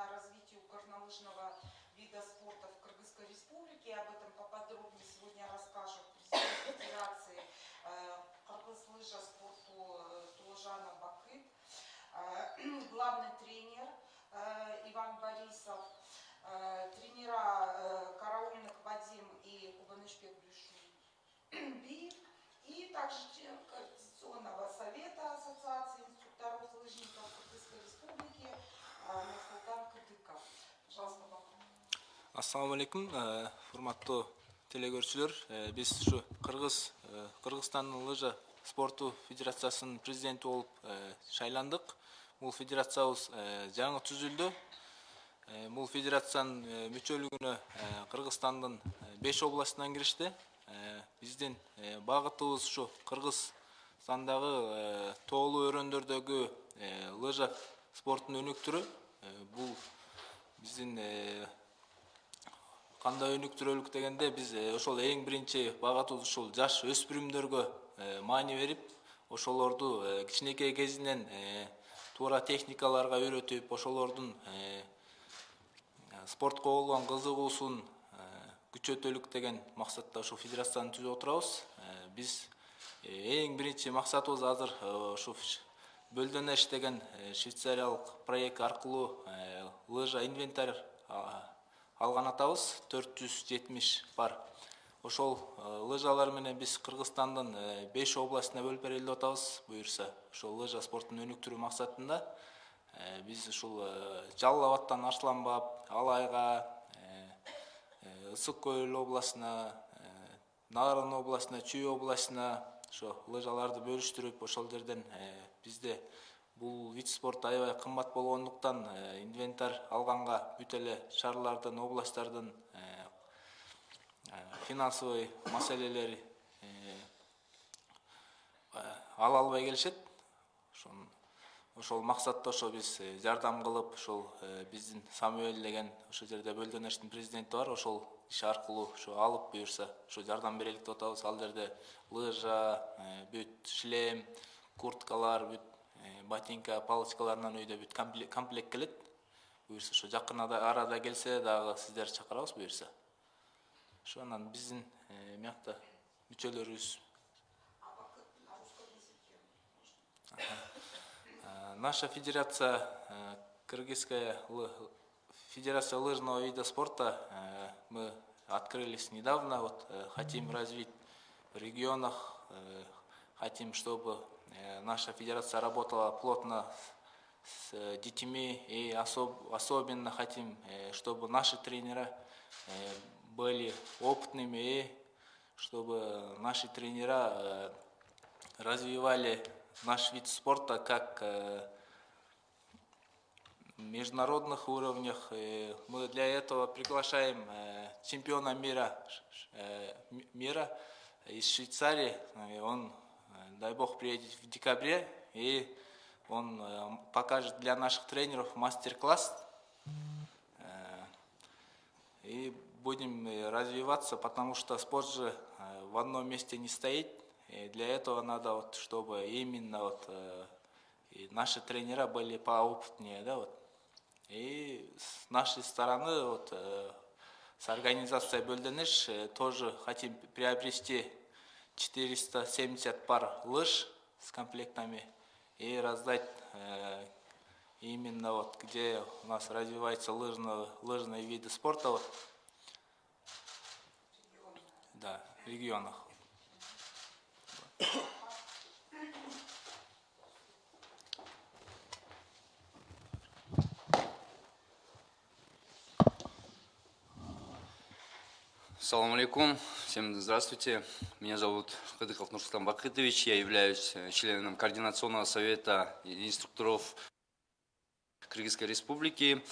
важное развитию горнолыжного вида спорта в Кыргызской республике. Об этом поподробнее сегодня расскажет президент Федерации э, Кыргыз лыжа спорту э, Тулжана Бакыт, э, главный тренер Иван Борисов, тренера Караульных Вадим и Кубанычбек Блюшубиев, и также член Координационного совета Ассоциации Ассаламу алейкум, форматты э, телегөршілер, э, біз үші Қырғыз, Қырғызстанның э, лыжа спорту федерациясының президенті олып шайландық. Бұл федерациябыз жаңы түзілді. Мұл федерацияның мүчөлүгүнө Қырғызстанның 5 областынан кірішті. Бізден бағытыбыз үші Қырғызстандағы тоолуу өрөндөрдөгү лыжа спорттун өнүктүрүү. Бул биздин кандай өнүктүрөлүк дегенде биз ошол эң биринчи багытыбыз ушул жаш өспүрүмдөргө маани берип ошолорду кичинекей кезинен туура техникаларга үйрөтүп ошолордун спортко болгон кызыгуусун күчөтөлүк деген максатта ушул федерацияны түзүп отурабыз биз эң биринчи максатыбыз азыр ушу бөлдөнеш деген швейцариялык проект аркылуу лыжа инвентарь алган атабыз төрт жүз жетимиш бар. Ошол лыжалар менен биз кыргызстандын беш областына бөлүп берели деп атабыз буюрса ошол лыжа спортун өнүктүрүү максатында биз ушул жалал абадтан арсланбап алайга ысык көл областына нарын областына чүй областына ошо лыжаларды бөлүштүрүп ошол жерден бизде бул вид спорт аябай кымбат болгондуктан инвентарь алганга бүт эле шаарлардын областтардын финансовый маселелер ала албай келишет. Ошон ошол максатта ошо биз жардам кылып ошол биздин самуэль деген ошол жерде бөлдөнештин президенти бар. Ошол киши аркылуу ошо алып буюрса ошо жардам берелик деп атабыз ал жерде лыжа бүт шлем курткалар бүт ботинка палочкаларынан өйдө бүт комплект келет буюрса ошо жакын арада келсе дагы сиздерди чакырабыз буюрса ошо анан биздин биякта мүчөлөрүбүз. Наша федерация кыргызская федерация лыжного вида спорта мы открылись недавно. Вот хотим развить в регионах хотим чтобы наша федерация работала плотно с детьми и особ, особенно хотим чтобы наши тренера были опытными и чтобы наши тренера э, развивали наш вид спорта как э, международных уровнях. Мы для этого приглашаем э, чемпиона мира, мира из Швейцарии. Он, дай бог, приедет в декабре, и он покажет для наших тренеров мастер-класс. И будем э, развиваться, потому что спорт же э, в одном месте не стоит. И для этого надо, вот, чтобы именно вот, э, и наши тренера были поопытнее. Да, вот. И с нашей стороны, вот, с организацией Бельденеш, тоже хотим приобрести 470 пар лыж с комплектами и раздать именно вот где у нас развиваются лыжные, лыжные виды спорта, вот, да, регионах. Салам алейкум, всем здравствуйте. Меня зовут Кадыков Нурсултан Бакытович, я являюсь э, членом Координационного совета инструкторов Кыргызской Республики.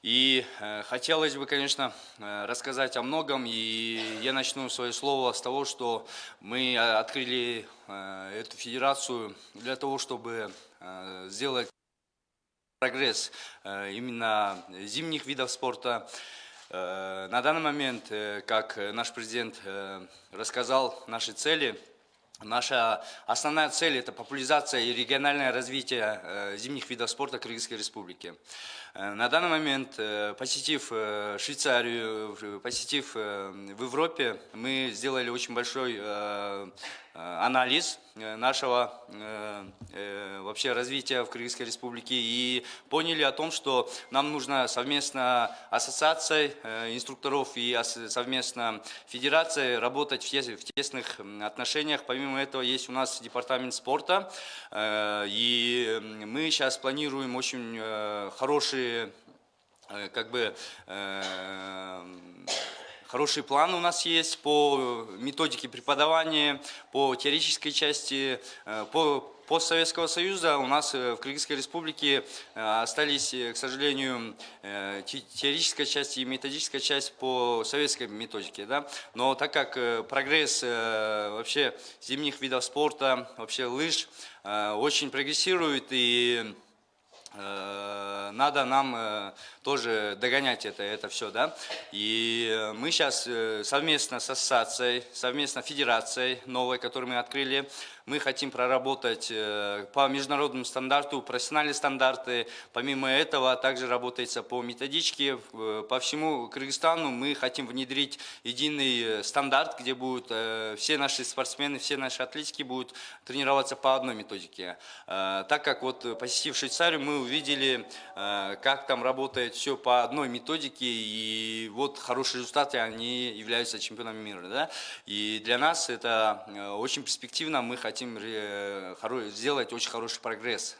И э, хотелось бы, конечно, э, рассказать о многом, и я начну свое слово с того, что мы э, открыли э, эту федерацию для того, чтобы э, сделать прогресс э, именно зимних видов спорта. Э, на данный момент, э, как наш президент э, рассказал наши цели, Наша основная цель – это популяризация и региональное развитие э, зимних видов спорта Кыргызской Республики. Э, На данный момент, э, посетив э, Швейцарию, э, посетив э, в Европе, мы сделали очень большой э, э, анализ э, нашего э, э, вообще развития в Кыргызской Республике и поняли о том, что нам нужно совместно ассоциацией э, инструкторов и совместно федерацией работать в тес- в тесных отношениях. Помимо этого есть у нас департамент спорта, э, и мы сейчас планируем очень э, хорошие э, как бы э, Хороший план у нас есть по методике преподавания, по теоретической части, э, по постсоветского союза у нас э, в Кыргызской республике э, остались, э, к сожалению, э, те- теоретическая часть и методическая часть по советской методике. Да? Но так как э, прогресс э, вообще зимних видов спорта, вообще лыж э, очень прогрессирует и Э, надо нам э, тоже догонять это, это все, да. И э, мы сейчас совместно с ассоциацией, совместно с федерацией новой, которую мы открыли, мы хотим проработать э, по международному стандарту, профессиональные стандарты. Помимо этого, также работается по методичке. Э, По всему Кыргызстану мы хотим внедрить единый э, стандарт, где будут э, все наши спортсмены, все наши атлетики будут тренироваться по одной методике. Э, Так как вот э, посетив Швейцарию, мы увидели, э, как там работает все по одной методике, и вот хорошие результаты, они являются чемпионами мира. Да? И для нас это э, очень перспективно, мы хотим э, сделать очень хороший прогресс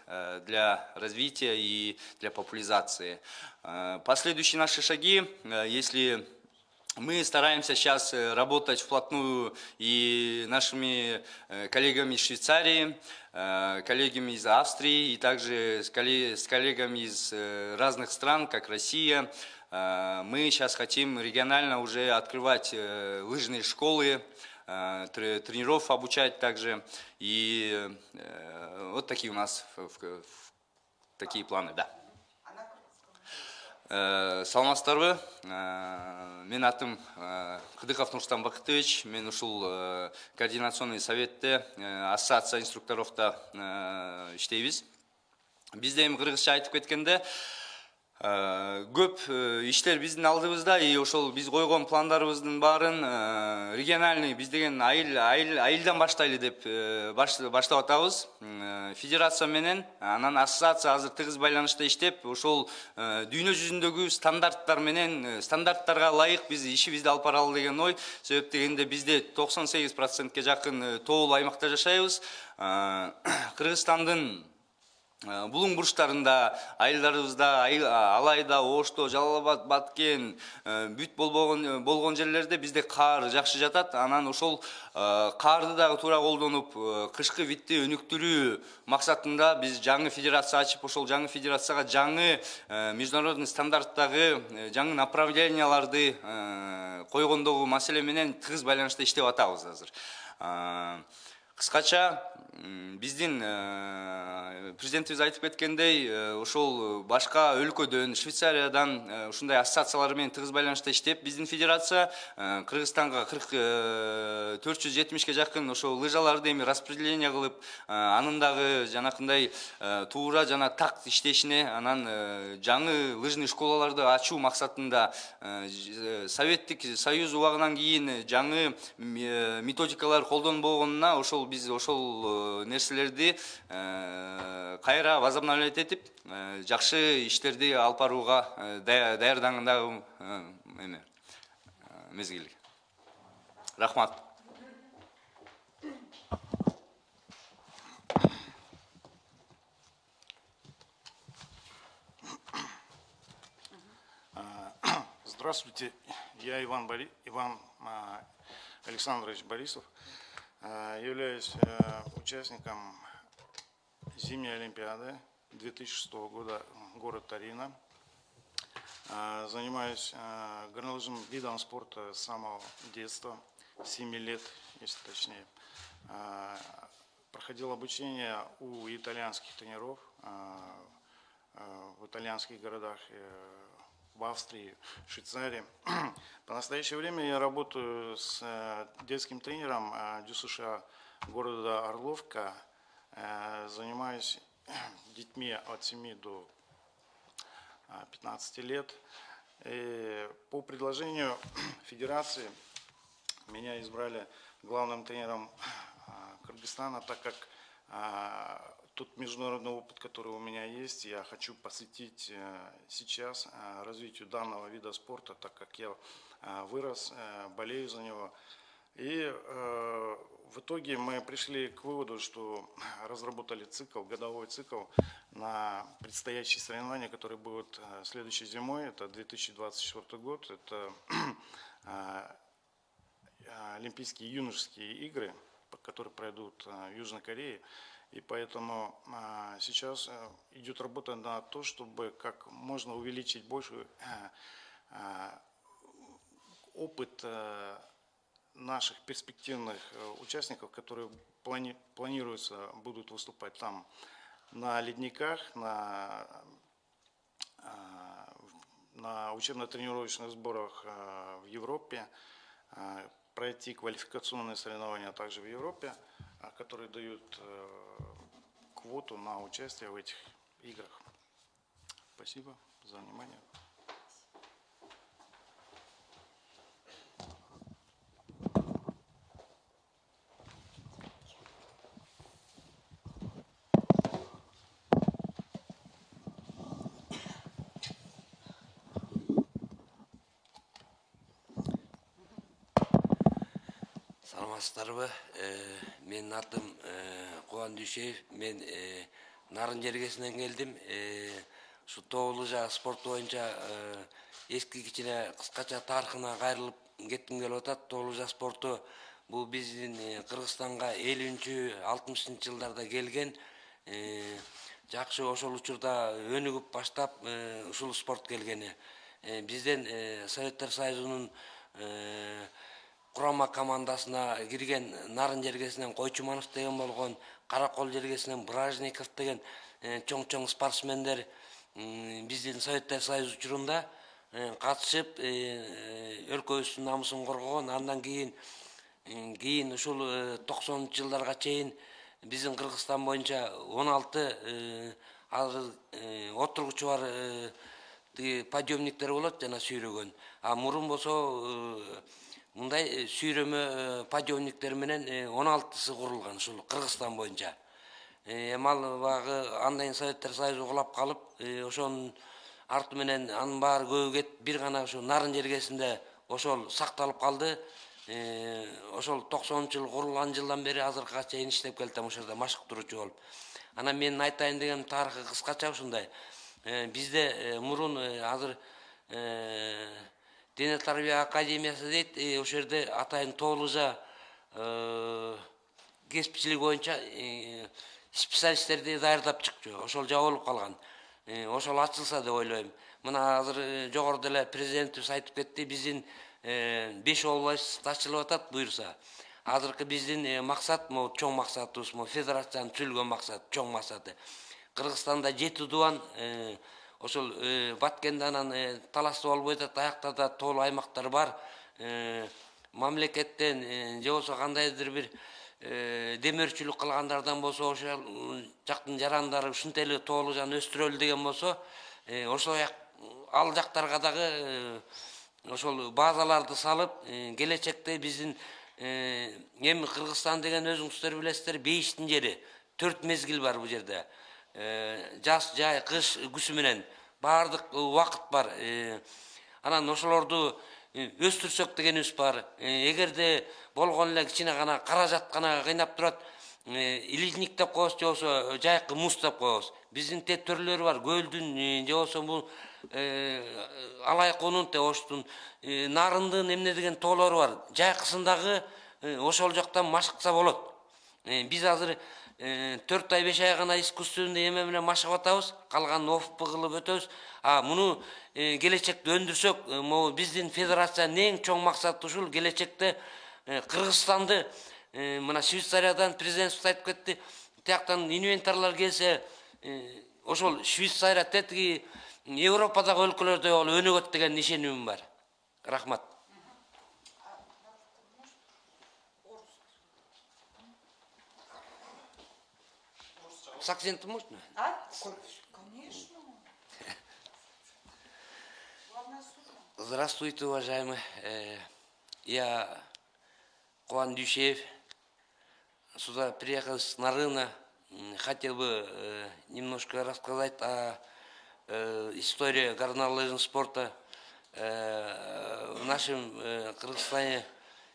для развития и для популяризации. Последующие наши шаги, если мы стараемся сейчас работать вплотную и нашими коллегами из Швейцарии, коллегами из Австрии и также с колле- с коллегами из э, разных стран, как Россия. Э, Мы сейчас хотим регионально уже открывать э, лыжные школы, э, тре- тренеров обучать также. И э, вот такие у нас такие планы, да. ә, саламатсыздарбы ә, мен атым э, ә, кыдыков нурстан бакытович мен ұшыл ә, э, координационный советте ә, ассоциация инструкторовта ә, иштейбиз. Бізде эми кыргызча айтып кеткенде көп э, иштер биздин алдыбызда и ошол биз койгон пландарыбыздын баарын э, региональный биз деген айыл айыл айылдан баштайлы деп э, баш- баштап атабыз. Федерация менен анан ассоциация азыр тыгыз байланышта иштеп ошол э, дүйнө жүзүндөгү стандарттар менен э, стандарттарга ылайык биз ишибизди алып баралы деген ой. Себеп дегенде бизде токсон сегиз процентке жакын э, тоолуу аймакта жашайбыз. Э, кыргызстандын Э, булуң бурчтарында айылдарыбызда алайда ошто жалал абад баткен э, бүт болбогон э, болгон жерлерде бизде каар жакшы жатат. Анан ошол э, каарды дагы туура колдонуп э, кышкы витти өнүктүрүү максатында биз жаңы федерация ачып ошол жаңы федерацияга жаңы э, международный стандарттагы э, жаңы направленияларды э, койгондогу маселе менен тыгыз байланышта иштеп атабыз азыр. Э, кыскача биздин э, президентибиз айтып кеткендей э, ошол башка өлкөдөн швейцариядан э, ушундай ассоциациялар менен тыгыз байланышта иштеп биздин федерация кыргызстанга кырк төрт жүз жетимишке жакын ошол лыжаларды эми распределение кылып анын дагы жанакындай туура жана так иштешине анан жаңы лыжный школаларды ачуу максатында советтик союз убагынан кийин жаңы методикалар колдонбогонуна ошол биз ошол э, нерселерди э, кайра возобновлять этип э, жакшы иштерди алып барууга дая- даярдангандагы рахмат. Здравствуйте, я Иван, Бори... Иван а, Александрович Борисов. А, Являюсь э, участником зимней Олимпиады 2006 года, город Тарина. А, Занимаюсь а, горнолыжным видом спорта с самого детства, 7 лет, если точнее. А, Проходил обучение у итальянских тренеров а, в итальянских городах, э, в Австрии, Швейцарии. По настоящее время я работаю с э, детским тренером э, ДЮСШ города Орловка. Э, Занимаюсь детьми от 7 до а, 15 лет. И по предложению Федерации меня избрали главным тренером Кыргызстана, так как тот международный опыт, который у меня есть, я хочу посвятить э, сейчас э, развитию данного вида спорта, так как я э, вырос, болею за него. И в итоге мы пришли к выводу, что разработали цикл, годовой цикл на предстоящие соревнования, которые будут следующей зимой. Это 2024 год. Это Олимпийские юношеские игры, которые пройдут в Южной Корее. И поэтому э, сейчас э, идет работа на то, чтобы как можно увеличить больше э, э, опыт э, наших перспективных участников, которые плани- планируется будут выступать там на ледниках, на, э, на учебно-тренировочных сборах в Европе, пройти квалификационные соревнования также в Европе, которые дают квоту на участие в этих играх. Спасибо за внимание. Саламатсыздарбы Э, менин атым э, кубан дүйшеев. Мен э, нарын жергесинен келдим. Ушу тоолуу жаа спорт боюнча эски кичине кыскача тарыхына кайрылып кетким келип атат. Тоолуу жаа спорту бул биздин кыргызстанга элүүнчү алтымышынчы жылдарда келген. Жакшы ошол учурда өнүгүп баштап ушул спорт келгени. Бизден советтер союзунун құрама командасына кірген нарын жергесінен қойчуманов деген болған қарақол жергесінен бражников деген чоң чоң спортсмендер біздің советтер союз учурунда қатысып өлкөбүздүн намысын коргогон андан кийин кийин ушул токсонунчу жылдарга чейин биздин кыргызстан боюнча он алты отургучу бар тиги подъемниктер болот жана сүйрөгөн. А мурун болсо э, мындай э, сүйрөмө э, подъемниктер менен он алтысы курулган ушул кыргызстан боюнча. Эми ал баягы андайын советтер союзу кулап калып ошонун арты менен анын баары көбү кетип бир гана ушу нарын жергесинде ошол сакталып калды. Ошол токсонунчу жыл курулган жылдан бери азыркыга чейин иштеп келатам ошол жерде машыктыруучу болуп. Анан менин айтайын дегеним тарыхы кыскача ушундай бизде э, мурун э, азыр э, дене тарбия академиясы дейт э, ошол жерде атайын тоолужа кесипчилик боюнча э, специалисттерди даярдап чыкчу. Ошол жабылып калган. Э, ошол ачылса деп ойлойм. Мына азыр э, жогоруда эле президентибиз айтып кетти. Биздин э, беш область ачылып атат буюрса. Азыркы биздин э, максат могу чоң максатыбыз могу федерациянын түзүлгөн максаты чоң максаты кыргызстанда жети дубан э, ошол э, баткенде анан э, талашты болбой атат аяктарда тоолуу аймактар бар. Э, мамлекеттен э, же болбосо кандайдыр бир э, демөөрчүлүк кылгандардан болсо ошол жактын жарандары ушинтип эле тоолуу жана өстүрөлү деген болсо э, ошол ал жактарга дагы э, ошол базаларды салып э, келечекте биздин э, эми кыргызстан деген өзүңүздөр билесиздер бейиштин жери төрт мезгил бар бул жерде. Э, жаз жай кыш күзү менен. Баардык убакыт бар. Э, анан ошолорду э, өстүрсөк дегенибиз бар. Э, эгерде болгон эле кичине гана каражат гана кыйнап турат э, илизник деп коебуз же болбосо жайкы муз деп коебуз. Биздин тет төрлөрү бар. Көлдүн э, же болбосо бул алайкунун деп оштун. Э, нарындын эмне деген тоолору бар. Жайкысындагы э, ошол жактан машыкса болот. Э, биз азыр э, төрт ай беш ай гана искусственный эме менен машыгып атабыз калганын офп кылып өтөбүз а муну э, келечекте өндүрсөк э, могу биздин федерациянын эң чоң максаты ушул келечекте э, кыргызстанды э, мына швейцариядан президентибиз айтып кетти тияктан инвентарлар келсе э, ошол швейцария тетиги европадагы өлкөлөрдөй болуп өнүгөт деген ишенимим бар. Рахмат. С акцентом можно? А? Конечно. Здравствуйте, уважаемые. Э, Я Куан Дюшеев. Сюда приехал с Нарына. Хотел бы э, немножко рассказать о э, истории горнолыжного спорта в нашем Кыргызстане.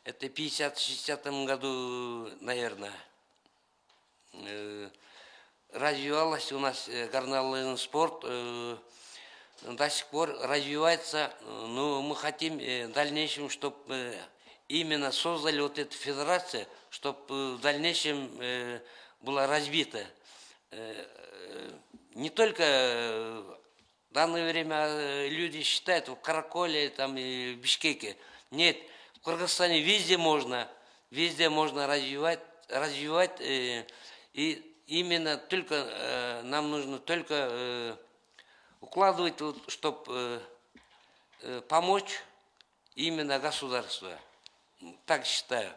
Это 50-60 году, наверное. Развивалась у нас э, горнолыжный спорт, э, до сих пор развивается, но мы хотим э, в дальнейшем, чтобы именно создали вот эту федерацию, чтобы в дальнейшем была развита. Не только в данное время люди считают в Караколе там, и в Бишкеке. Нет, в Кыргызстане везде можно, везде можно развивать, развивать и именно только э, нам нужно только э, укладывать, чтобы помочь именно государство. Так считаю.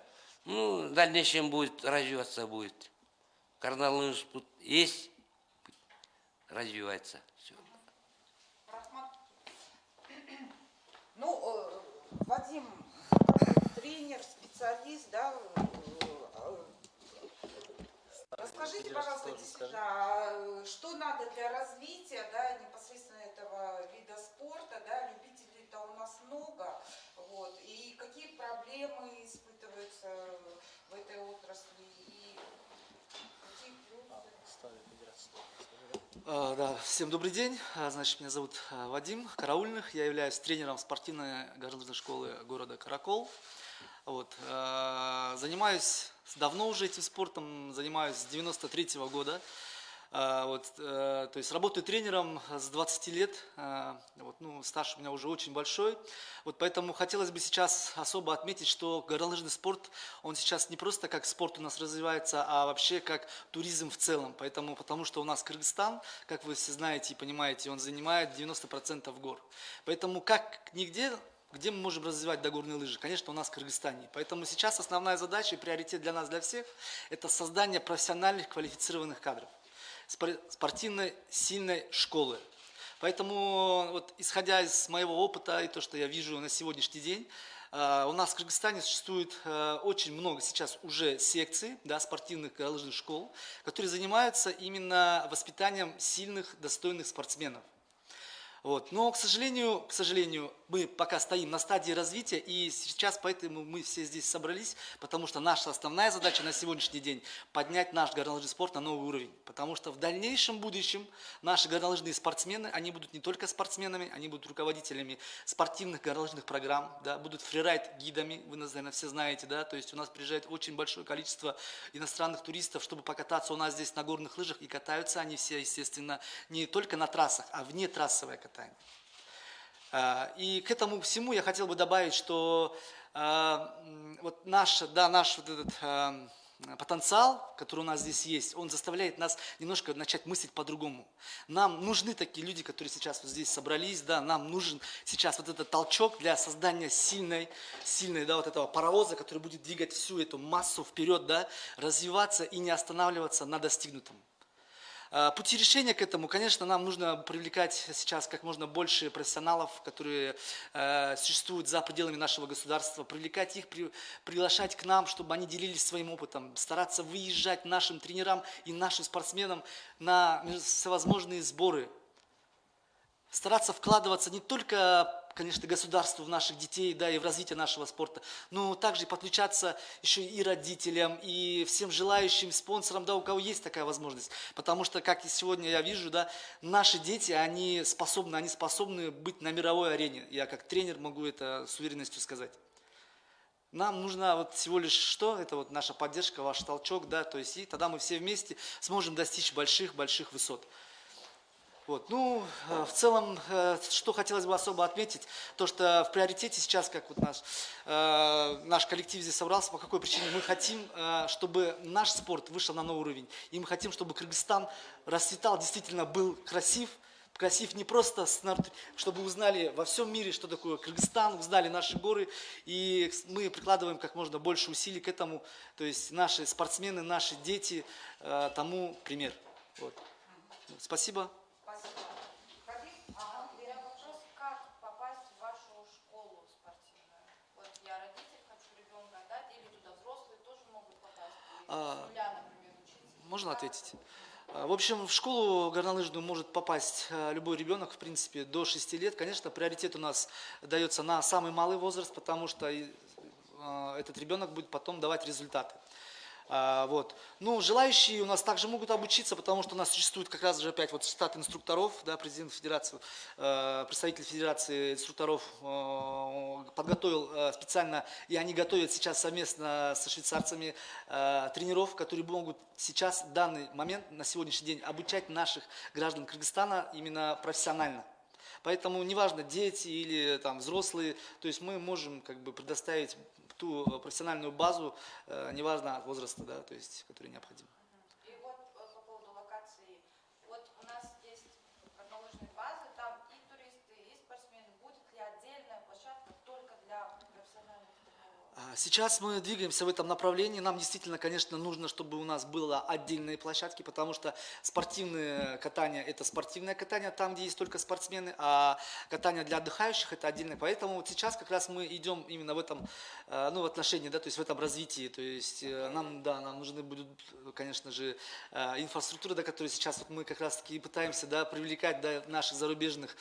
Ну, в дальнейшем будет развиваться будет. Спорт есть, развивается. Все. Ну, э, Вадим, тренер, специалист, да, э, э, расскажите, пожалуйста, действительно, а, что надо для развития, да, непосредственно этого вида спорта, да, любителей-то у нас много, вот, и какие проблемы испытываются в этой отрасли, и какие плюсы? А, Да, всем добрый день. А, Значит, меня зовут а, Вадим Караульных. Я являюсь тренером спортивной горнолыжной школы города Каракол. Вот. а, Занимаюсь давно уже этим спортом, занимаюсь с 93 года. А, Вот, э, то есть работаю тренером с 20 лет, вот, ну, стаж у меня уже очень большой, вот поэтому хотелось бы сейчас особо отметить, что горнолыжный спорт, он сейчас не просто как спорт у нас развивается, а вообще как туризм в целом, поэтому, потому что у нас Кыргызстан, как вы все знаете и понимаете, он занимает 90% гор, поэтому как нигде где мы можем развивать догорные лыжи? Конечно, у нас в Кыргызстане. Поэтому сейчас основная задача и приоритет для нас, для всех, это создание профессиональных квалифицированных кадров спор- спортивной сильной школы. Поэтому, вот, исходя из моего опыта и то, что я вижу на сегодняшний день, э, у нас в Кыргызстане существует э, очень много сейчас уже секций, да, спортивных горнолыжных школ, которые занимаются именно воспитанием сильных, достойных спортсменов. Вот. Но, к сожалению, к сожалению, мы пока стоим на стадии развития, и сейчас поэтому мы все здесь собрались, потому что наша основная задача на сегодняшний день – поднять наш горнолыжный спорт на новый уровень. Потому что в дальнейшем будущем наши горнолыжные спортсмены, они будут не только спортсменами, они будут руководителями спортивных горнолыжных программ, да, будут фрирайд-гидами, вы, наверное, все знаете, да, то есть у нас приезжает очень большое количество иностранных туристов, чтобы покататься у нас здесь на горных лыжах, и катаются они все, естественно, не только на трассах, а вне трассовое катание. А, И к этому всему я хотел бы добавить, что а, вот наш, да, наш вот этот а, потенциал, который у нас здесь есть, он заставляет нас немножко начать мыслить по-другому. Нам нужны такие люди, которые сейчас вот здесь собрались, да, нам нужен сейчас вот этот толчок для создания сильной, сильной, да, вот этого паровоза, который будет двигать всю эту массу вперед, да, развиваться и не останавливаться на достигнутом. А, Пути решения к этому, конечно, нам нужно привлекать сейчас как можно больше профессионалов, которые э, существуют за пределами нашего государства, привлекать их, при- приглашать к нам, чтобы они делились своим опытом, стараться выезжать нашим тренерам и нашим спортсменам на всевозможные сборы, стараться вкладываться не только, конечно, государству в наших детей, да, и в развитие нашего спорта, но также подключаться еще и родителям, и всем желающим спонсорам, да, у кого есть такая возможность. Потому что, как и сегодня я вижу, да, наши дети, они способны, они способны быть на мировой арене. Я как тренер могу это с уверенностью сказать. Нам нужна вот всего лишь что? Это вот наша поддержка, ваш толчок, да, то есть и тогда мы все вместе сможем достичь больших-больших высот. Вот. Ну, э, в целом, э, что хотелось бы особо отметить, то, что в приоритете сейчас, как вот наш, э, наш коллектив здесь собрался, по какой причине мы хотим, чтобы наш спорт вышел на новый уровень. И мы хотим, чтобы Кыргызстан расцветал, действительно был красив, красив не просто, чтобы узнали во всем мире, что такое Кыргызстан, узнали наши горы, и мы прикладываем как можно больше усилий к этому, то есть наши спортсмены, наши дети тому пример. Вот. Спасибо. Хабиб? А у меня вопрос, как попасть в вашу школу спортивную? Вот я родитель, хочу ребенка отдать, или туда взрослые тоже могут попасть? Или А? Можно ответить? А, В общем, в школу горнолыжную может попасть а, любой ребенок, в принципе, до 6 лет. Конечно, приоритет у нас дается на самый малый возраст, потому что а, этот ребенок будет потом давать результаты. А, Вот. Ну, желающие у нас также могут обучиться, потому что у нас существует как раз же опять вот штат инструкторов, да, президент федерации, э, представитель федерации инструкторов э, подготовил э, специально, и они готовят сейчас совместно со швейцарцами тренеров, которые могут сейчас, в данный момент, на сегодняшний день, обучать наших граждан Кыргызстана именно профессионально. Поэтому неважно, дети или там взрослые, то есть мы можем как бы предоставить ту э, профессиональную базу, э, неважно возраста, да, то есть, который необходим. И вот э, по поводу локации. Вот у нас есть горнолыжные базы, там и туристы, и спортсмены. Будет ли отдельная площадка только для профессиональных тренеров? А, Сейчас мы двигаемся в этом направлении. Нам действительно, конечно, нужно, чтобы у нас было отдельные площадки, потому что спортивное катание – это спортивное катание, там, где есть только спортсмены, а катание для отдыхающих – это отдельное. Поэтому вот сейчас как раз мы идем именно в этом, э, ну, в отношении, да, то есть в этом развитии. То есть э, нам, да, нам нужны будут, конечно же, э, инфраструктура, до которой сейчас вот мы как раз-таки пытаемся, да, привлекать, да, наших зарубежных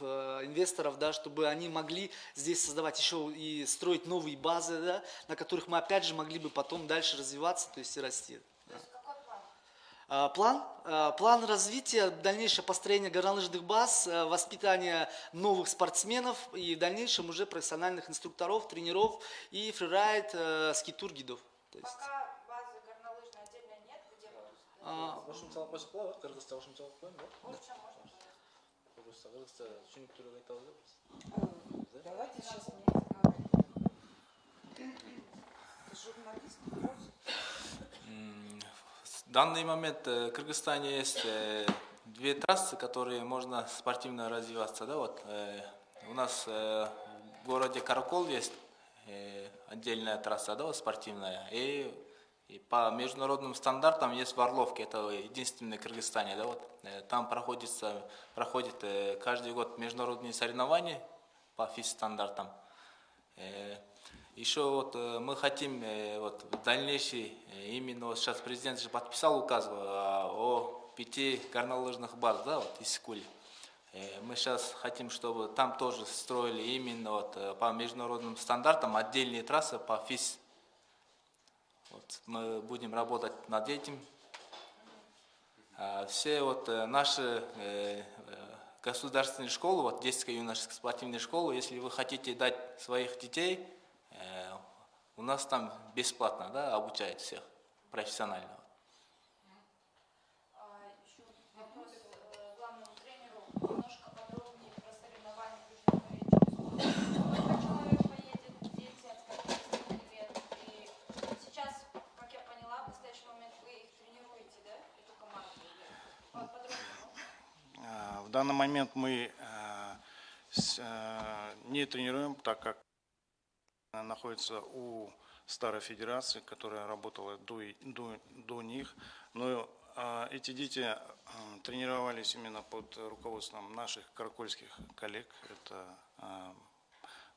инвесторов, да, чтобы они могли здесь создавать еще и строить новые базы, да, на которых мы опять же могли бы потом дальше развиваться, то есть и расти. То есть какой план? А, План, а, план развития, дальнейшее построение горнолыжных баз, а, воспитание новых спортсменов и в дальнейшем уже профессиональных инструкторов, тренеров и фрирайд, э, скитур, гидов. То есть, Пока базы горнолыжной отдельно нет, где будут? а, Қосымшалық болса болады қырғызша қосымшалық қояйын ба Лучше можно, пожалуйста. қырғызша қырғызша түсініктірек айта алады Э, Давайте сейчас в данный момент э, в Кыргызстане есть э, две трассы, которые можно спортивно развиваться. Да, вот, э, у нас в городе Каракол есть отдельная трасса да, вот, спортивная. И, и по международным стандартам есть в Орловке, это единственный в Кыргызстане. Да, вот, там проходится, проходит каждый год международные соревнования по физ-стандартам. Еще вот э, мы хотим э, вот в дальнейший, э, именно вот сейчас президент же подписал указ э, о пяти горнолыжных баз, да, вот из Сикули. Э, Мы сейчас хотим, чтобы там тоже строили именно вот по международным стандартам отдельные трассы по ФИС. Вот мы будем работать над этим. А Все вот наши государственные школы, вот детская юношеская спортивная школа, если вы хотите дать своих детей, у нас там бесплатно, да, обучают всех профессионально. А, э, главному тренеру. Немножко подробнее про соревнования Южной Кореи через год. Сколько человек поедет, дети, от скольки лет? И сейчас, как я поняла, в настоящий момент вы их тренируете, да, эту команду? Или Подробнее. можно? А, В данный момент мы э, э, не тренируем, так как находится у старой федерации, которая работала до, до, до них. Но э, эти дети э, тренировались именно под руководством наших каракольских коллег. Это э,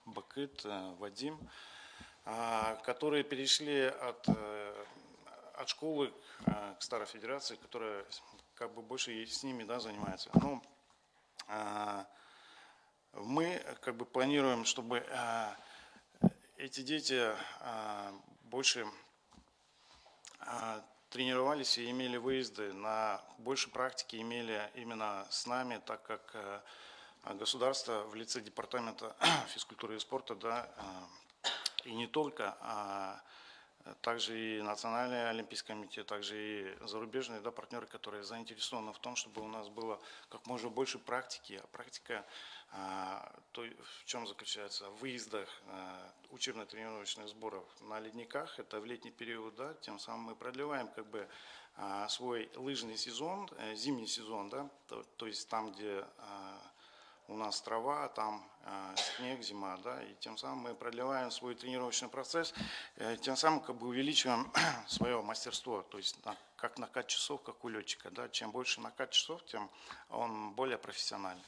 Бакыт, э, Вадим, а, которые перешли от, э, от школы э, к старой федерации, которая как бы больше с ними да, занимается. Ну, а, мы как бы планируем, чтобы а, эти дети а, больше а, тренировались и имели выезды на больше практики, имели именно с нами, так как э, государство в лице департамента физкультуры и спорта, да, а, и не только, а также и Национальный олимпийский комитет, также и зарубежные да, партнеры, которые заинтересованы в том, чтобы у нас было как можно больше практики. А практика а, то, в чем заключается? В выездах а, учебно-тренировочных сборов на ледниках, это в летний период, да, тем самым мы продлеваем как бы а, свой лыжный сезон, э, зимний сезон, да, то, то есть там, где а, у нас трава, там э, снег, зима, да, и тем самым мы продлеваем свой тренировочный процесс, э, тем самым как бы увеличиваем свое мастерство, то есть как накат часов, как у летчика, да, чем больше накат часов, тем он более профессиональный.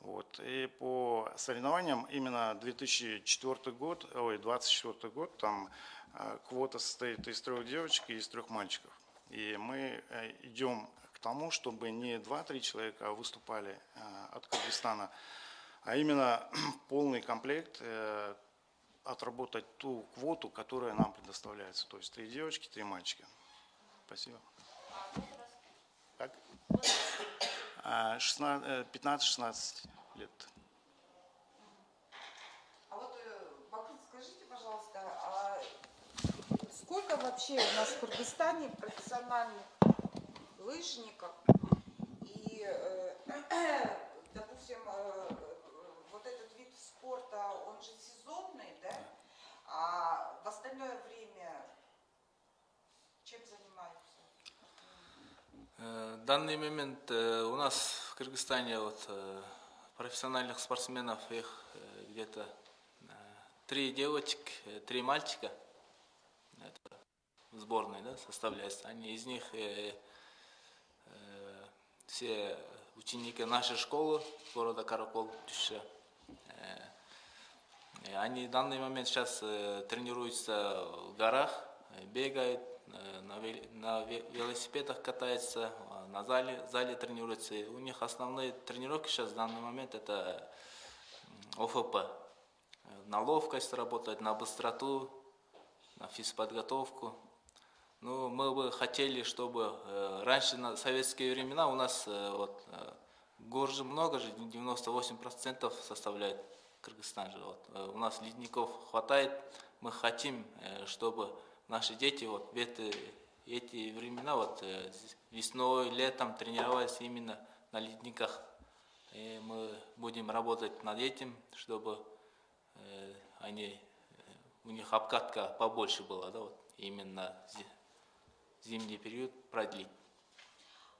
Вот. И по соревнованиям именно 2004 год, ой, 24 год, там э, квота состоит из трех девочек и из трех мальчиков. И мы идем тому, чтобы не 2-3 человека выступали э, от Кыргызстана, а именно полный комплект э, отработать ту квоту, которая нам предоставляется. То есть три девочки, три мальчика. Спасибо. Как? А, 16, э, 15-16 лет. А вот, Бакыт, скажите, пожалуйста, а сколько вообще у нас в Кыргызстане профессиональных лыжников? И, э, допустим, э, вот этот вид спорта, он же сезонный, да? А в остальное время чем занимаются? Э, В данный момент у нас в Кыргызстане вот профессиональных спортсменов их где-то три девочек, три мальчика. В сборной да, составляется. Они из них все ученики нашей школы города Каракол, Тюша. Э, и Они в данный момент сейчас э, тренируются в горах, э, бегают, э, на, вел- на ве- велосипедах катаются, на зале, зале тренируются. И у них основные тренировки сейчас в данный момент это ОФП. Э, На ловкость работать, на быстроту, на физподготовку. Ну, мы бы хотели, чтобы э, раньше на советские времена у нас э, вот э, гор же много же, 98% составляет Кыргызстан же. Вот. Э, У нас ледников хватает. Мы хотим, э, чтобы наши дети вот в эти, эти времена вот э, весной, летом тренировались именно на ледниках. И мы будем работать над этим, чтобы э, они, э, у них обкатка побольше была, да, вот именно зи- зимний период продлить.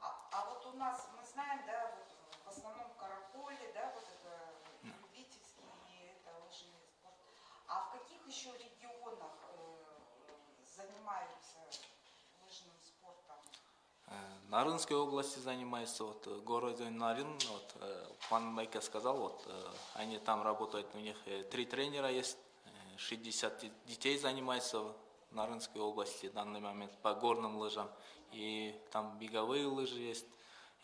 А, а вот у нас, мы знаем, да, вот в основном караколе, да, вот это любительский это лыжный спорт. А в каких еще регионах э, занимаются лыжным спортом? Э, Нарынской области занимается, вот э, город Нарын, вот э, пан Майка сказал, вот они там работают, у них три тренера есть, э, 60 де- детей занимается в Нарынской области в данный момент по горным лыжам, и там беговые лыжи есть,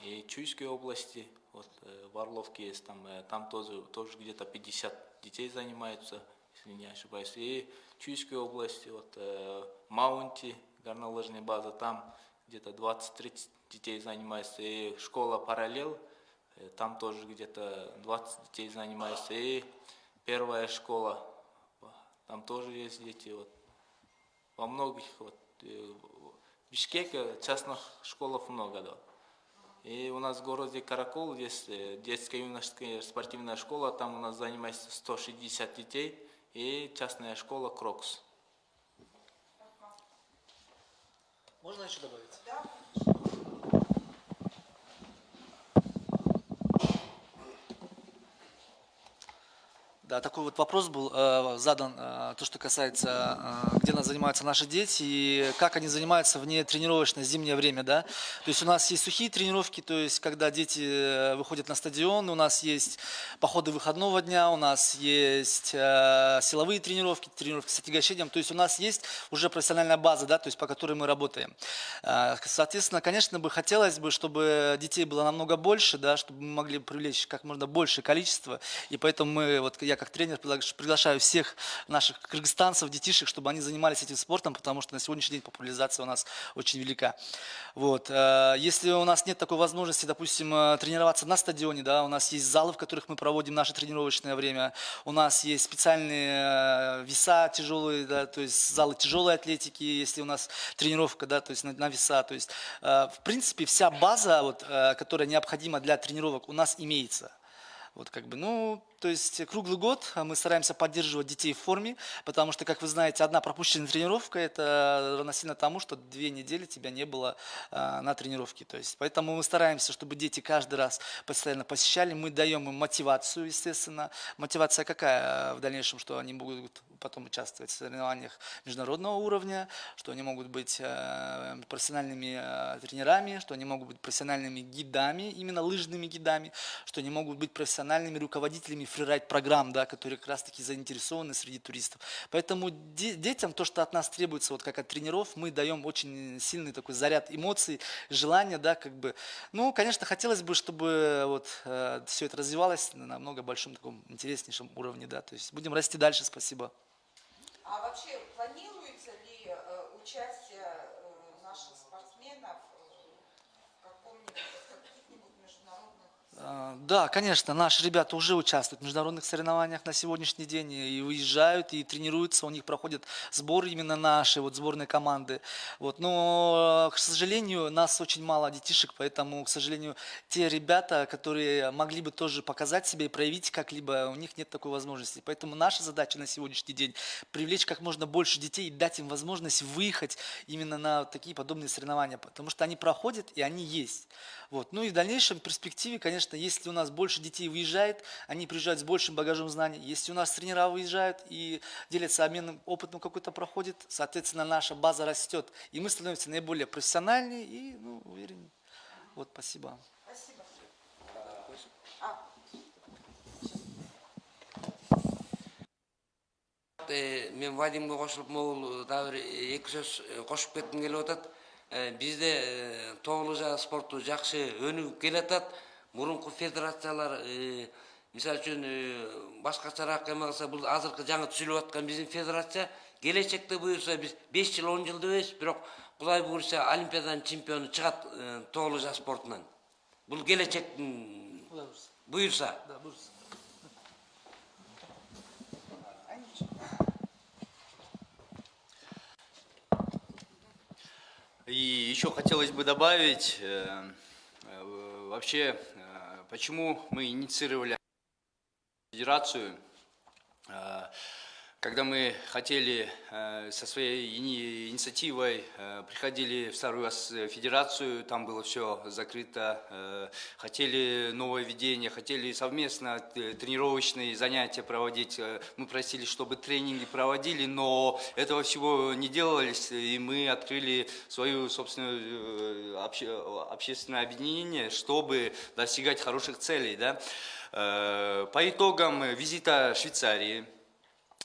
и Чуйской области, вот э, в Орловке есть, там, э, там тоже, тоже где-то 50 детей занимаются, если не ошибаюсь, и Чуйской области, вот э, Маунти, горнолыжная база, там где-то 20-30 детей занимается, и школа параллел, там тоже где-то 20 детей занимается, и первая школа, там тоже есть дети, вот, во многих, вот, э, в Бишкеке частных школах много, да. И у нас в городе Каракол есть э, детская юношеская спортивная школа, там у нас занимается 160 детей, и частная школа Крокс. Можно еще добавить? Да, Да, такой вот вопрос был э, задан, э, то, что касается, э, где нас занимаются наши дети и как они занимаются вне тренировочное зимнее время, да. То есть у нас есть сухие тренировки, то есть когда дети э, выходят на стадион, у нас есть походы выходного дня, у нас есть э, силовые тренировки, тренировки с отягощением, то есть у нас есть уже профессиональная база, да, то есть по которой мы работаем. Э, Соответственно, конечно бы хотелось бы, чтобы детей было намного больше, да, чтобы мы могли привлечь как можно большее количество, и поэтому мы, вот я как тренер пригла- приглашаю всех наших кыргызстанцев, детишек, чтобы они занимались этим спортом, потому что на сегодняшний день популяризация у нас очень велика. Вот. э, Если у нас нет такой возможности, допустим, э, тренироваться на стадионе, да, у нас есть залы, в которых мы проводим наше тренировочное время, у нас есть специальные э, веса тяжелые, да, то есть залы тяжелой атлетики, если у нас тренировка, да, то есть на, на веса, то есть в принципе вся база, вот, которая необходима для тренировок, у нас имеется. Вот как бы, ну, то есть круглый год мы стараемся поддерживать детей в форме, потому что, как вы знаете, одна пропущенная тренировка – это равносильно тому, что две недели тебя не было а, на тренировке. То есть, поэтому мы стараемся, чтобы дети каждый раз постоянно посещали. Мы даем им мотивацию, естественно. Мотивация какая в дальнейшем, что они будут потом участвовать в соревнованиях международного уровня, что они могут быть э, профессиональными э, тренерами, что они могут быть профессиональными гидами, именно лыжными гидами, что они могут быть профессиональными руководителями фрирайд-программ, да, которые как раз-таки заинтересованы среди туристов. Поэтому де- детям то, что от нас требуется, вот как от тренеров, мы даем очень сильный такой заряд эмоций, желания, да, как бы. Ну, конечно, хотелось бы, чтобы вот э, все это развивалось на намного большом таком интереснейшем уровне, да, то есть будем расти дальше, спасибо. А вообще планируется ли э, участие э, наших спортсменов э, в каком-нибудь каких-нибудь международных А, Да, конечно, наши ребята уже участвуют в международных соревнованиях на сегодняшний день и выезжают, и тренируются, у них проходят сборы именно наши, вот сборные команды. Вот. Но, к сожалению, нас очень мало детишек, поэтому, к сожалению, те ребята, которые могли бы тоже показать себя и проявить как-либо, у них нет такой возможности. Поэтому наша задача на сегодняшний день привлечь как можно больше детей и дать им возможность выехать именно на такие подобные соревнования, потому что они проходят и они есть. Вот. Ну и в дальнейшем перспективе, конечно, если у нас больше детей выезжает, они приезжают с большим багажом знаний. Если у нас тренера выезжают и делятся обменным опытом какой-то проходит, соответственно, наша база растет. И мы становимся наиболее профессиональнее и ну, уверен. Вот, спасибо. Спасибо. Э, мен вадимге кошулуп могул дагы бир эки сөз э, Э, бизде э, тоолужа спорту жакшы өнүгүп келатат мурунку федерациялар э, мисалы үчүн башкачараак эме кылса бул азыркы жаңы түзүлүп аткан биздин федерация келечекте буюрса биз беш жыл он жыл дебейбиз бирок кудай буюрса олимпиаданын чемпиону чыгат тоолужа спортунан бул келечектин буюрса Да, Бурс. И еще хотелось бы добавить, э, э, вообще, э, почему мы инициировали федерацию, Э, когда мы хотели э, со своей ини- инициативой, э, приходили в Старую Ас- Федерацию, там было все закрыто, э, хотели новое ведение, хотели совместно э, тренировочные занятия проводить, э, мы просили, чтобы тренинги проводили, но этого всего не делалось, и мы открыли свою собственную э, обще- общественное объединение, чтобы достигать хороших целей. Да? Э, По итогам визита Швейцарии,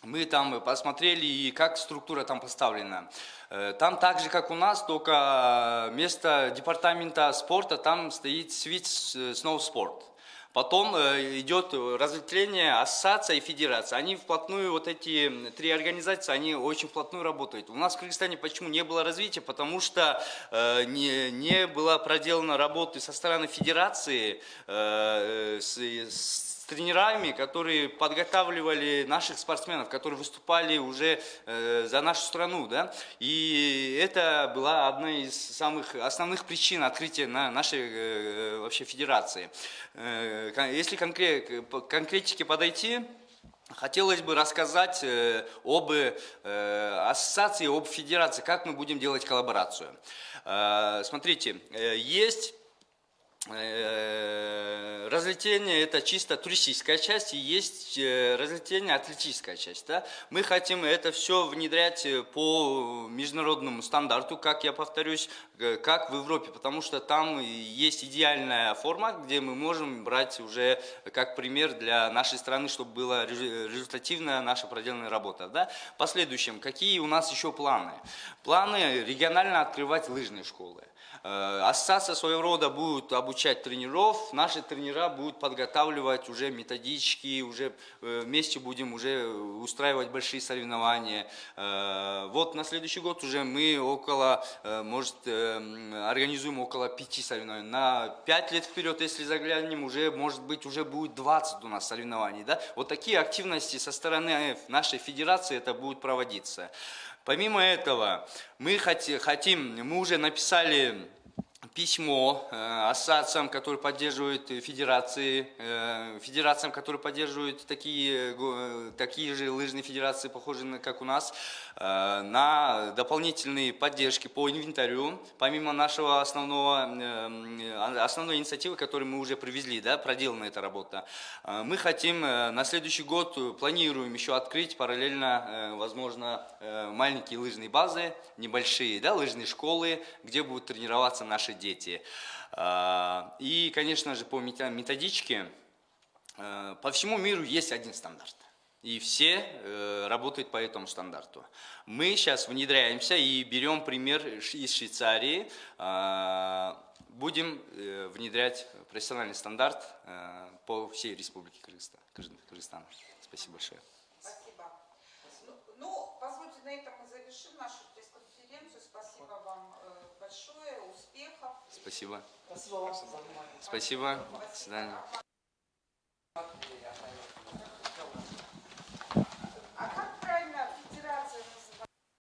мы там посмотрели, и как структура там поставлена. Э, Там так же, как у нас, только вместо департамента спорта там стоит Switch Snow Sport. Потом э, идет разветвление ассоциация и федерация. Они вплотную, вот эти три организации, они очень вплотную работают. У нас в Кыргызстане почему не было развития? Потому что э, не, не была проделана работы со стороны федерации э, с, с тренерами, которые подготавливали наших спортсменов, которые выступали уже э, за нашу страну, да, и это была одна из самых основных причин открытия на нашей э, вообще федерации. Э, если конкре- по конкретике подойти, Хотелось бы рассказать э, об э, ассоциации, об федерации, как мы будем делать коллаборацию. Э, Смотрите, э, есть Э, Разлетение это чисто туристическая часть и есть э, разлетение атлетическая часть. Да? Мы хотим это все внедрять э, по международному стандарту, как я повторюсь, как в Европе, потому что там есть идеальная форма, где мы можем брать уже как пример для нашей страны, чтобы была резу- результативная наша проделанная работа. Да? В последующем, какие у нас еще планы? Планы регионально открывать лыжные школы. Э, Ассоциация своего рода будет обучать тренеров, наши тренера будут подготавливать уже методички, уже э, вместе будем уже устраивать большие соревнования. Э, Вот на следующий год уже мы около, может, организуем около пяти соревнований. На пять лет вперед, если заглянем, уже, может быть, уже будет 20 у нас соревнований. Да? Вот такие активности со стороны нашей федерации это будет проводиться. Помимо этого, мы хоти- хотим, мы уже написали письмо э, ассоциациям, которые поддерживают э, федерации, э, федерациям, которые поддерживают такие, такие же лыжные федерации, похожие на, как у нас, на дополнительные поддержки по инвентарю, помимо нашего основного, основной инициативы, которую мы уже привезли, да, проделана эта работа. Мы хотим на следующий год, планируем еще открыть параллельно, возможно, маленькие лыжные базы, небольшие, да, лыжные школы, где будут тренироваться наши дети. А, И, конечно же, по методичке э, по всему миру есть один стандарт. И все э, работают по этому стандарту. Мы сейчас внедряемся и берем пример из Швейцарии. А, Будем э, внедрять профессиональный стандарт э, по всей Республике Кыргызстан. Кыргыз- Кыргызстан. Спасибо большое. Спасибо. Ну, позвольте, на этом мы завершим нашу большое, успехов. Спасибо. Спасибо. Спасибо. До свидания.